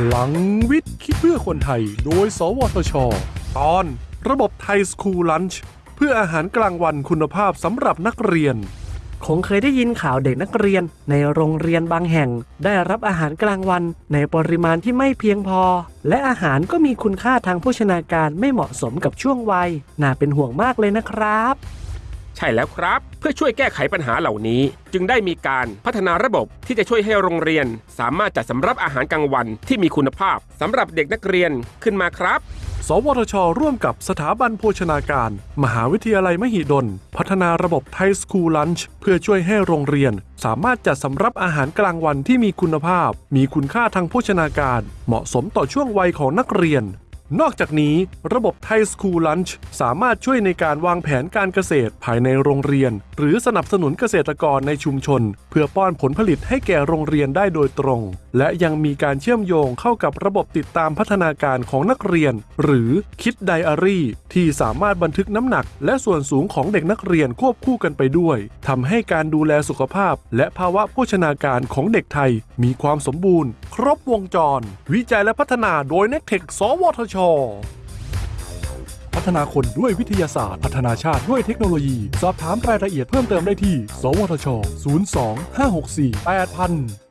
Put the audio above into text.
พลังวิทย์คิดเพื่อคนไทย โดย สวทช ตอน ระบบไทยสคูลลันช์เพื่ออาหารกลางวันคุณภาพสำหรับนักเรียน คงเคยได้ยินข่าวเด็กนักเรียน ในโรงเรียนบางแห่ง ได้รับอาหารกลางวัน ในปริมาณที่ไม่เพียงพอ และอาหารก็มีคุณค่าทางโภชนาการไม่เหมาะสมกับช่วงวัย น่าเป็นห่วงมากเลยนะครับ ใช่แล้วครับ เพื่อช่วยแก้ไขปัญหาเหล่านี้ จึงได้มีการพัฒนาระบบที่จะช่วยให้โรงเรียน สามารถจัดสำรับอาหารกลางวันที่มีคุณภาพสำหรับเด็กนักเรียนขึ้นมาครับสวทช ร่วมกับสถาบันโภชนาการ มหาวิทยาลัยมหิดล พัฒนาระบบไทยสคูลลันช์เพื่อช่วยให้โรงเรียน สามารถจัดสำรับอาหารกลางวันที่มีคุณภาพ มีคุณค่าทางโภชนาการ เหมาะสมต่อช่วงวัยของนักเรียน นอกจากนี้ ระบบไทยสคูลลันช์สามารถช่วยในการวางแผนการเกษตรภายในโรงเรียน หรือสนับสนุนเกษตรกรในชุมชน เพื่อป้อนผลผลิตให้แก่โรงเรียนได้โดยตรง และยังมีการเชื่อมโยงเข้ากับระบบติดตามพัฒนาการของนักเรียน หรือคิดไดอารี่ ที่สามารถบันทึกน้ำหนัก และส่วนสูงของเด็กนักเรียนควบคู่กันไปด้วยทำให้การดูแลสุขภาพ และภาวะโภชนาการของเด็กไทย มีความสมบูรณ์ ครบวงจร วิจัยและพัฒนาโดยน็กเทคสวทชพัฒนาคนด้วยวิทยาศาสตร์ พัฒนาชาติด้วยเทคโนโลยี สอบถามรายละเอียดเพิ่มเติมได้ที่ สวทช 02 564 8000